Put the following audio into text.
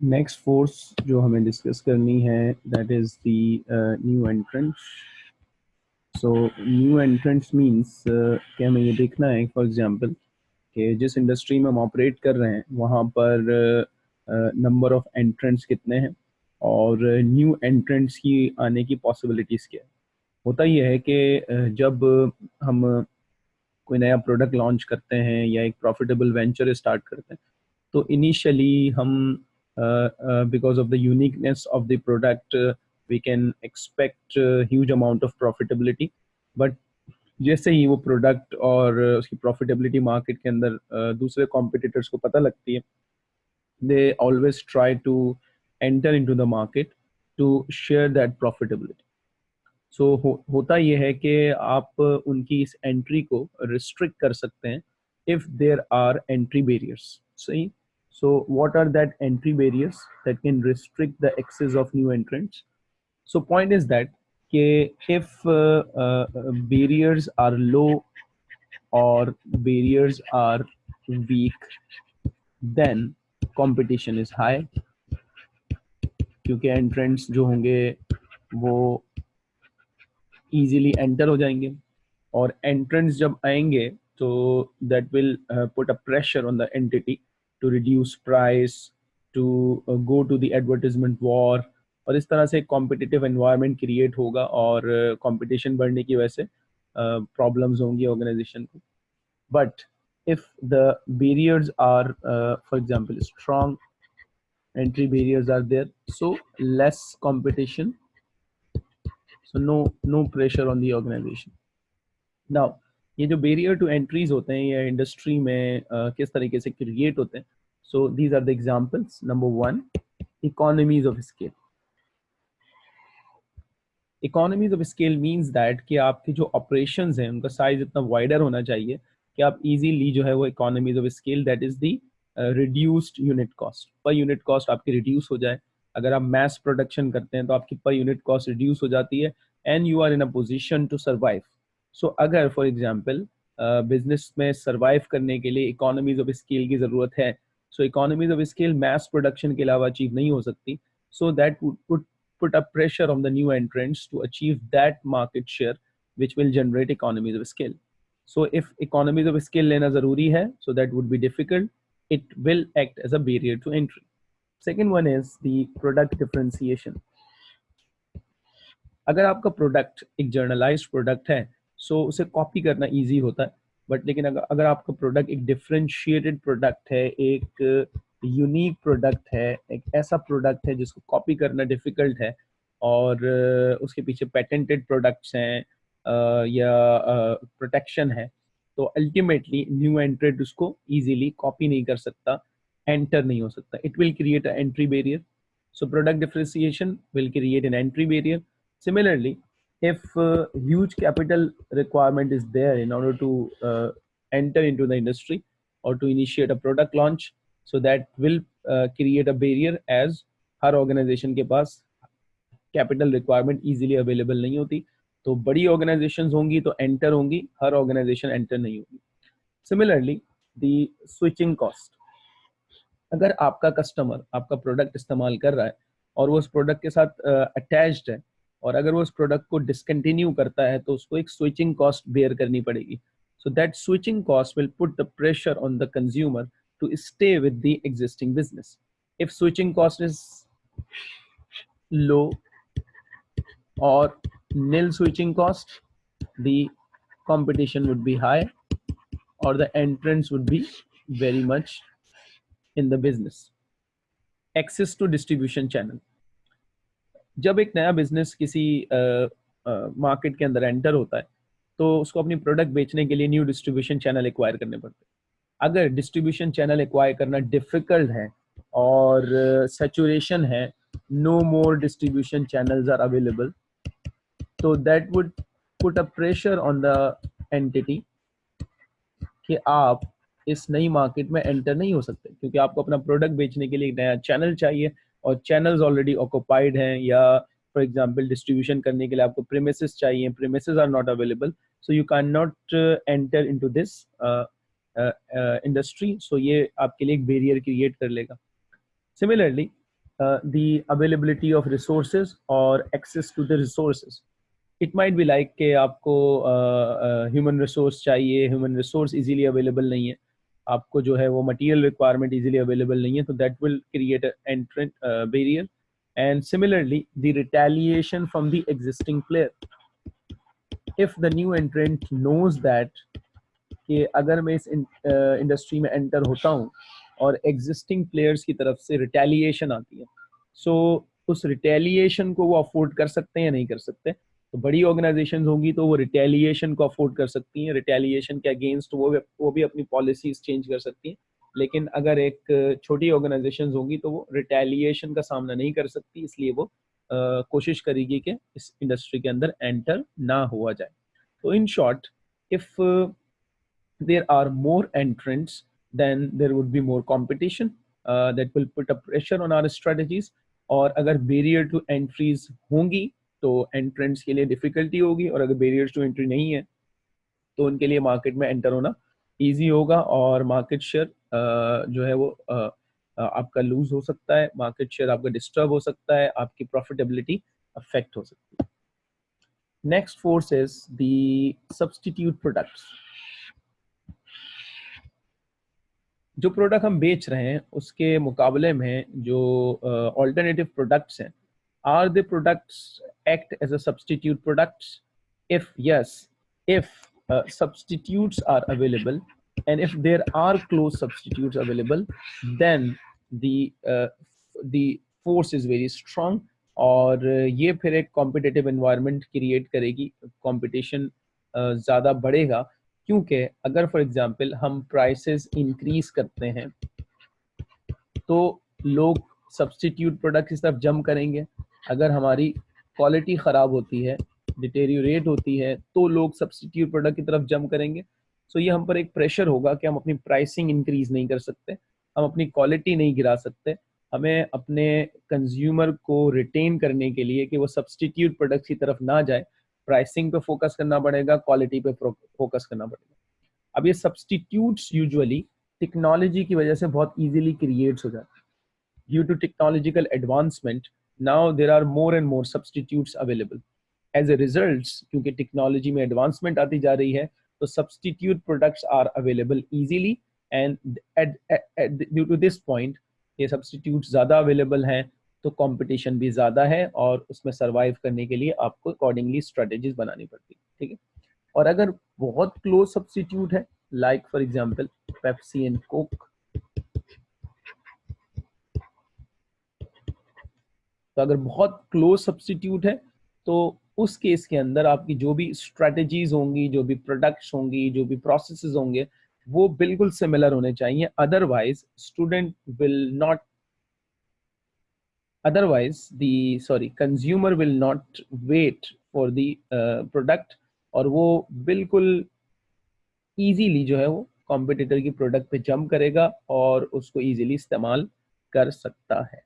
Next force जो हमें discuss करनी है that is the new entrance so new entrance means कि हमें ये देखना है फॉर एग्जांपल कि जिस इंडस्ट्री में हम ऑपरेट कर रहे हैं, वहाँ पर नंबर ऑफ़ एंट्रेंट्स कितने हैं और न्यू एंट्रेंट्स की आने की पॉसिबिलिटीज़ क्या है। होता यह है कि जब हम कोई नया प्रोडक्ट लॉन्च करते हैं या एक प्रॉफिटेबल वेंचर स्टार्ट करते हैं तो इनिशियली हम because of the uniqueness of the product we can expect huge amount of profitability but जैसे ही वो प्रोडक्ट और उसकी प्रॉफिटेबिलिटी मार्केट के अंदर दूसरे कॉम्पिटिटर्स को पता लगती है they always try to enter into the market to share that profitability so होता ये है कि आप उनकी इस एंट्री को रिस्ट्रिक्ट कर सकते हैं if there are entry barriers सही? so what are that entry barriers that can restrict the access of new entrants so point is that if uh, uh, barriers are low or barriers are weak then competition is high क्योंकि entrants जो होंगे वो easily enter हो जाएंगे और entrants जब आएंगे तो that will put a pressure on the entity to reduce price to go to the advertisement war और इस तरह से कॉम्पिटिटिव एनवायरनमेंट क्रिएट होगा और कंपटीशन uh, बढ़ने की वजह से प्रॉब्लम्स uh, होंगी ऑर्गेनाइजेशन को but if the barriers are for example strong entry barriers are there so less competition so no no pressure on the organization now ये जो बेरियर टू एंट्रीज होते हैं या इंडस्ट्री में uh, किस तरीके से क्रिएट होते हैं so these are the examples number one economies of scale economies of scale means that कि आपके जो ऑपरेशंस हैं उनका साइज़ इतना वाइडर होना चाहिए कि आप इजीली जो है वो economies of scale that is the reduced unit cost per unit cost आपकी रिड्यूस हो जाए। अगर आप मैस प्रोडक्शन करते हैं तो आपकी पर यूनिट कॉस्ट रिड्यूस हो जाती है and you are in a position to survive so so, अगर फॉर एग्ज़ाम्पल बिज़नेस में सर्वाइव करने के लिए इकोनॉमीज ऑफ़ स्केल की ज़रूरत है so economies of scale mass production के अलावा अचीव नहीं हो सकती। So that put a pressure on the new entrants to achieve that market share which will generate economies of scale so if economies of scale लेना ज़रूरी है so that would be difficult it will act as a barrier to entry second one is the product differentiation अगर आपका product एक generalise product है so so, उसे copy करना easy होता है। बट लेकिन अगर अगर आपका प्रोडक्ट एक डिफ्रेंशिएटेड प्रोडक्ट है एक यूनिक प्रोडक्ट है एक ऐसा प्रोडक्ट है जिसको कॉपी करना डिफ़िकल्ट है और उसके पीछे पेटेंटेड प्रोडक्ट्स हैं या प्रोटेक्शन है तो अल्टीमेटली न्यू एंट्रेड उसको इजीली कॉपी नहीं कर सकता एंटर नहीं हो सकता। It will create a entry barrier so product differentiation will create an entry barrier. Similarly if uh, huge capital requirement is there in order to uh, enter into the industry or to initiate a product launch so that will uh, create a barrier as हर organisation के पास capital requirement easily available नहीं होती। तो बड़ी organisation होंगी तो enter होंगी हर ऑर्गेनाइजेशन एंटर नहीं होगी। सिमिलरली दी स्विचिंग कॉस्ट अगर आपका कस्टमर आपका प्रोडक्ट इस्तेमाल कर रहा है और वो उस प्रोडक्ट के साथ अटैच्ड uh, है और अगर वो उस प्रोडक्ट को डिसकंटिन्यू करता है तो उसको एक स्विचिंग कॉस्ट बेयर करनी पड़ेगी so that switching cost will put the pressure on the consumer to stay with the existing business if switching cost is low और nil switching cost, the competition would be high or the entrance would be very much in the business. Access to distribution channel. जब एक नया business किसी market के अंदर enter होता है तो उसको अपनी प्रोडक्ट बेचने के लिए न्यू डिस्ट्रीब्यूशन चैनल एक्वायर करने पड़ते हैं। अगर डिस्ट्रीब्यूशन चैनल एक्वायर करना डिफ़िकल्ट है और सेचुरेशन uh, है no more distribution channels are available so that would put a pressure on the entity कि आप इस नई मार्केट में एंटर नहीं हो सकते क्योंकि आपको अपना प्रोडक्ट बेचने के लिए एक नया चैनल चाहिए और चैनल्स ऑलरेडी ऑक्यूपाइड हैं या फॉर एग्जांपल डिस्ट्रीब्यूशन करने के लिए आपको प्रेमिस चाहिए premises are not available so you can not enter into this industry so ये आपके लिए एक बेरियर क्रिएट कर लेगा। Similarly the availability of resources or access to the resources. It might be like कि आपको ह्यूमन uh, रिसोर्स uh, चाहिए human resource easily available नहीं है। आपको जो है वो मटेरियल रिक्वायरमेंट इजीली अवेलेबल नहीं है तो that will create entrant barrier and similarly the retaliation from the existing player if the new entrant knows that कि अगर मैं इस इंडस्ट्री uh, में एंटर होता हूँ और एग्जिस्टिंग प्लेयर्स की तरफ़ से रिटेलिएशन आती है सो so, उस रिटेलिएशन को वो अफोर्ड कर सकते हैं या नहीं कर सकते? तो बड़ी ऑर्गेनाइजेशन होंगी तो वो रिटेलिएशन को अफोर्ड कर सकती हैं। रिटेलिएशन के अगेंस्ट वो भी वो भी अपनी पॉलिसीज़ चेंज कर सकती हैं। लेकिन अगर एक छोटी ऑर्गेनाइजेशन होंगी तो वो रिटेलिएशन का सामना नहीं कर सकती इसलिए वो आ, कोशिश करेगी कि इस इंडस्ट्री के अंदर एंटर ना हुआ जाए। तो in short if there are more entrants then there would be more competition uh, will put a pressure on our strategies और अगर बैरियर टू एंट्रीज होंगी तो एंट्रेंस के लिए डिफिकल्टी होगी और अगर बैरियर्स टू एंट्री नहीं है तो उनके लिए मार्केट में एंटर होना इजी होगा और मार्केट शेयर जो है वो आपका लूज हो सकता है मार्केट शेयर आपका डिस्टर्ब हो सकता है, आपकी प्रॉफिटेबिलिटी अफेक्ट हो सकती है। Next force is the substitute products जो प्रोडक्ट हम बेच रहे हैं, उसके मुकाबले में जो ऑल्टरनेटिव प्रोडक्ट्स हैं are the products act as a substitute products if yes if substitutes are available and if there are close substitutes available then the uh, the force is very strong और ये फिर एक competitive environment create करेगी। Competition ज़्यादा बढ़ेगा क्योंकि अगर for example हम प्राइसेस इंक्रीज करते हैं तो लोग सब्सटीट्यूट प्रोडक्ट की तरफ़ जम करेंगे। अगर हमारी क्वालिटी ख़राब होती है डिटेरियोरेट होती है तो लोग सब्सिट्यूट प्रोडक्ट की तरफ़ जम करेंगे। सो ये हम पर एक प्रेशर होगा कि हम अपनी प्राइसिंग इंक्रीज नहीं कर सकते, हम अपनी क्वालिटी नहीं गिरा सकते। हमें अपने कंज्यूमर को रिटेन करने के लिए कि वो सब्सटीट्यूट प्रोडक्ट की तरफ़ ना जाए प्राइसिंग पे फोकस करना पड़ेगा क्वालिटी पे फोकस करना पड़ेगा। अब ये सब्सटीट्यूट्स यूजुअली टेक्नोलॉजी की वजह से बहुत इजीली क्रिएट्स हो जाते हैं। Due to technological advancement now there are more and more substitutes available as a result क्योंकि टेक्नोलॉजी में एडवांसमेंट आती जा रही है तो substitute products are available easily and due to this point ये सब्सटीट्यूट ज़्यादा अवेलेबल हैं तो कंपटीशन भी ज़्यादा है और उसमें सरवाइव करने के लिए आपको अकॉर्डिंगली स्ट्रेटेजीज बनानी पड़ती है, ठीक है? और अगर बहुत क्लोज सब्सटीट्यूट है like for example Pepsi and Coke तो अगर बहुत क्लोज सब्सटीट्यूट है तो उस केस के अंदर आपकी जो भी स्ट्रेटजीज होंगी जो भी प्रोडक्ट्स होंगी जो भी प्रोसेसेस होंगे वो बिल्कुल सिमिलर होने चाहिए। Otherwise student will not the sorry consumer will not wait for the uh, product और वो बिल्कुल इजीली जो है वो कॉम्पिटिटर की प्रोडक्ट पे जंप करेगा और उसको इजीली इस्तेमाल कर सकता है।